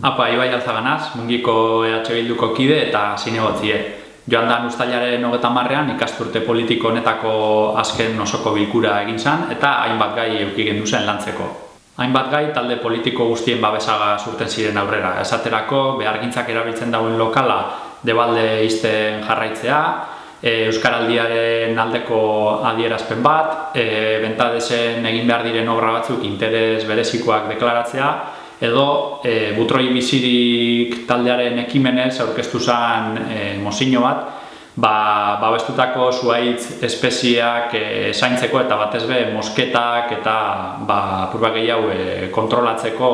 Apa, Ibai Alzaganaz, mungiko EH Bilduko kide eta zinegotzie. Joan da ustailaren hogeta marrean ikasturte politiko honetako azken osoko bilkura egin zan eta hainbat gai eukigen duzen lantzeko. Hainbat gai talde politiko guztien babesaga surten ziren aurrera. Esaterako, behargintzak erabiltzen dauen lokala debalde izten jarraitzea, e, Euskaraldiaren aldeko adierazpen bat, e, bentadesen egin behar diren obra batzuk interes berezikoak deklaratzea, edo e, butroi bizirik taldearen ekimenez aurkeztu zen e, mozino bat, ba, babestutako zuaitz espeziak e, zaintzeko eta batez be mosketak eta ba, purba gehiago e, kontrolatzeko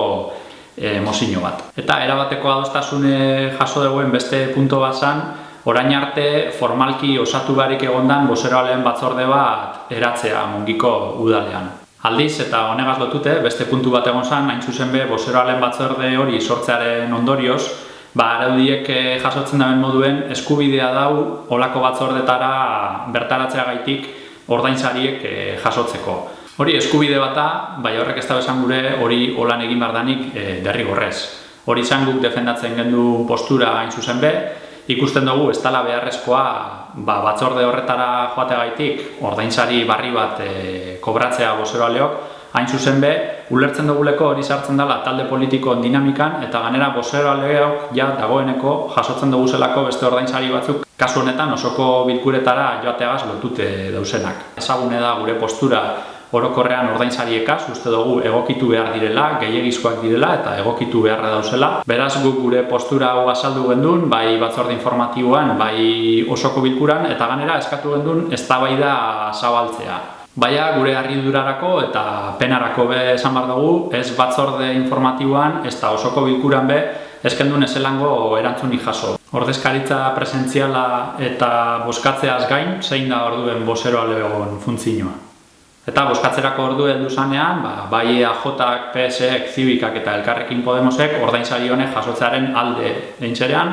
e, mozino bat. Eta erabateko adostasune jaso duguen beste punto bat zen, orain arte formalki osatu barik egondan bozeroalen batzorde bat eratzea mungiko udalean. Aldiz eta honegaz lotute, beste puntu bat egon zen, hain zuzen be, bozeroalen batzorde hori sortzearen ondorioz, ba, araudiek eh, jasotzen daben moduen eskubidea dau olako batzordetara bertaratzea gaitik ordainsariek eh, jasotzeko. Hori eskubide bata, bai horrek ez da besan gure hori holan egin bardanik e, eh, derrigorrez. Hori izan guk defendatzen gendu postura hain zuzen be, ikusten dugu ez dela beharrezkoa ba, batzorde horretara joategaitik ordainsari barri bat e, kobratzea bozeroaleok, hain zuzen be, ulertzen duguleko hori sartzen dela talde politiko dinamikan eta ganera bozeroaleok ja dagoeneko jasotzen dugu zelako beste ordainsari batzuk kasu honetan osoko bilkuretara joateagaz lotute dausenak. Ezagune da gure postura orokorrean ordainsariekaz uste dugu egokitu behar direla, gehiagizkoak direla eta egokitu beharra dauzela. Beraz guk gure postura hau azaldu gendun, bai batzorde informatiboan, bai osoko bilkuran eta ganera eskatu gendun eztabaida zabaltzea. Baina gure harridurarako eta penarako be esan bar dugu, ez batzorde informatiboan, ez da osoko bilkuran be, eskendun ezelango erantzunik jaso. Ordezkaritza presentziala eta boskatzeaz gain, zein da orduen bozeroa lehegon funtzioa. Eta boskatzerako ordu heldu zanean, ba, bai AJak, PSek, Zibikak eta Elkarrekin Podemosek ordainsari honek jasotzearen alde eintzerean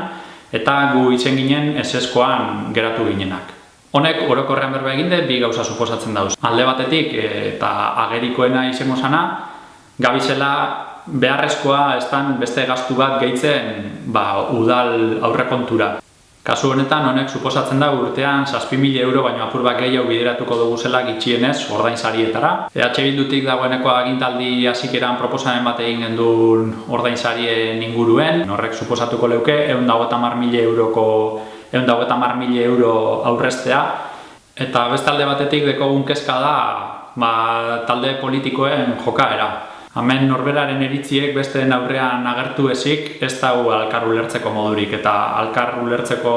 eta gu itzen ginen eseskoan geratu ginenak. Honek orokorrean berba eginde bi gauza suposatzen dauz. Alde batetik eta agerikoena izango sana, gabizela beharrezkoa estan beste gastu bat gehitzen ba, udal aurrekontura. Kasu honetan honek suposatzen da urtean 6.000 euro baino apur bat gehiago bideratuko dugu zela gitxienez ordain sarietara. EH Bildutik dagoeneko agintaldi hasikeran proposamen bat egin gendun ordain sarien inguruen. Horrek suposatuko leuke egun mila euroko egun euro aurrestea. Eta bestalde batetik dekogun kezka da ba, talde politikoen jokaera. Hemen norberaren eritziek beste aurrean agertu ezik ez dago alkar ulertzeko modurik eta alkar ulertzeko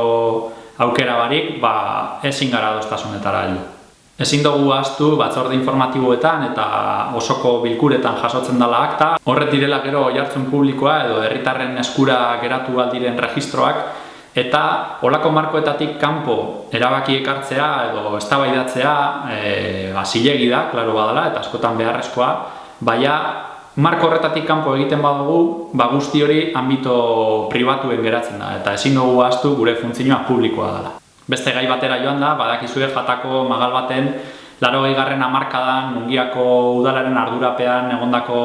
aukera barik ba, ezin gara doztasunetara heldu. Ezin dugu astu batzorde informatiboetan eta osoko bilkuretan jasotzen dela akta. Horret direla gero jartzen publikoa edo herritarren eskura geratu aldiren registroak eta olako markoetatik kanpo erabaki ekartzea edo eztabaidatzea e, ba, da, klaro badala, eta askotan beharrezkoa, baina marko horretatik kanpo egiten badugu, ba guzti hori ambito pribatuen geratzen da eta ezin dugu ahaztu gure funtzioa publikoa dela. Beste gai batera joan da, badakizue jatako magal baten laro garren amarkadan mungiako udalaren ardurapean egondako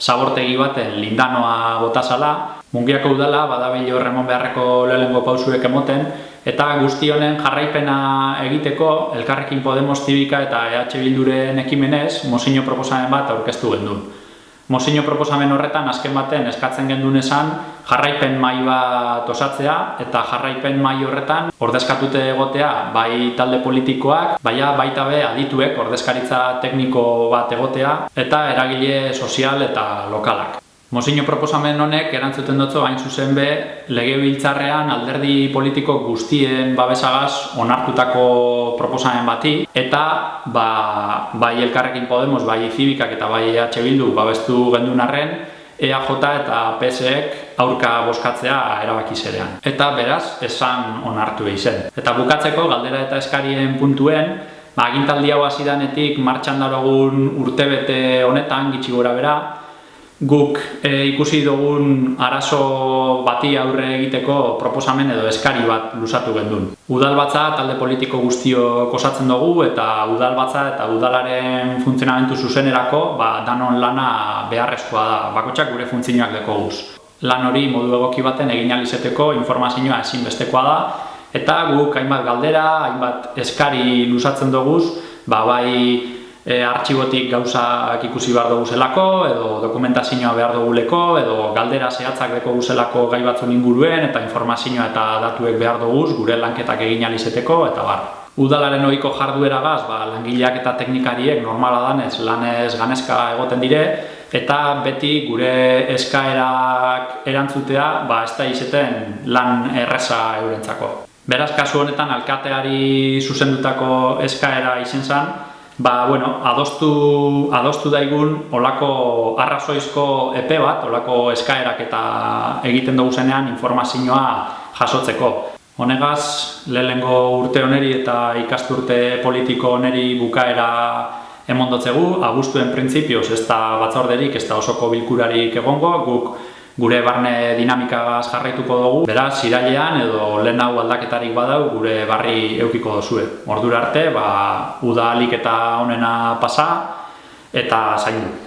zabortegi baten lindanoa botazala. Mungiako udala badabil horremon beharreko lehengo pausuek emoten eta guzti honen jarraipena egiteko Elkarrekin Podemos Zibika eta EH Bilduren ekimenez mozino proposamen bat aurkeztu gendun. Mozino proposamen horretan azken baten eskatzen gendun esan jarraipen mai bat osatzea eta jarraipen mai horretan ordezkatute egotea bai talde politikoak, baina baita be adituek ordezkaritza tekniko bat egotea eta eragile sozial eta lokalak. Mozino proposamen honek erantzuten dutzu hain zuzen be lege biltzarrean alderdi politiko guztien babesagaz onartutako proposamen bati eta ba, bai elkarrekin Podemos, bai Zibikak eta bai EH Bildu babestu gendun arren EAJ eta PSek aurka boskatzea erabaki zerean. Eta beraz, esan onartu zen. Eta bukatzeko galdera eta eskarien puntuen, ba, agintaldi hau hasidanetik martxan darogun urtebete honetan, gitsi gora bera, guk e, ikusi dugun arazo bati aurre egiteko proposamen edo eskari bat lusatu gendun. Udalbatza talde politiko guztio kosatzen dugu eta udalbatza eta udalaren funtzionamentu zuzenerako ba, danon lana beharrezkoa da, bakotxak gure funtzioak deko guz. lan hori modu egoki baten egin alizeteko informazioa ezinbestekoa da, eta guk hainbat galdera, hainbat eskari lusatzen doguz, ba, bai e, artxibotik gauzak ikusi behar dugu zelako, edo dokumentazioa behar duguleko, edo galdera zehatzak deko guzelako gai batzun inguruen, eta informazioa eta datuek behar duguz, gure lanketak egin alizeteko, eta bar. Udalaren ohiko jarduera gaz, ba, langileak eta teknikariek normala danez lanez ganezka egoten dire, eta beti gure eskaerak erantzutea ba, ez da izeten lan erresa eurentzako. Beraz, kasu honetan, alkateari zuzendutako eskaera izen zen, ba, bueno, adostu, adostu daigun olako arrazoizko epe bat, olako eskaerak eta egiten dugu zenean informazioa jasotzeko. Honegaz, lehenengo urte oneri eta ikasturte politiko oneri bukaera emondotzegu, abustuen printzipioz ez da batzorderik, ez da osoko bilkurarik egongo, guk gure barne dinamikagaz jarraituko dugu, beraz, irailean edo lehen hau aldaketarik badau gure barri eukiko dozue. Ordura arte, ba, uda eta onena pasa eta zaindu.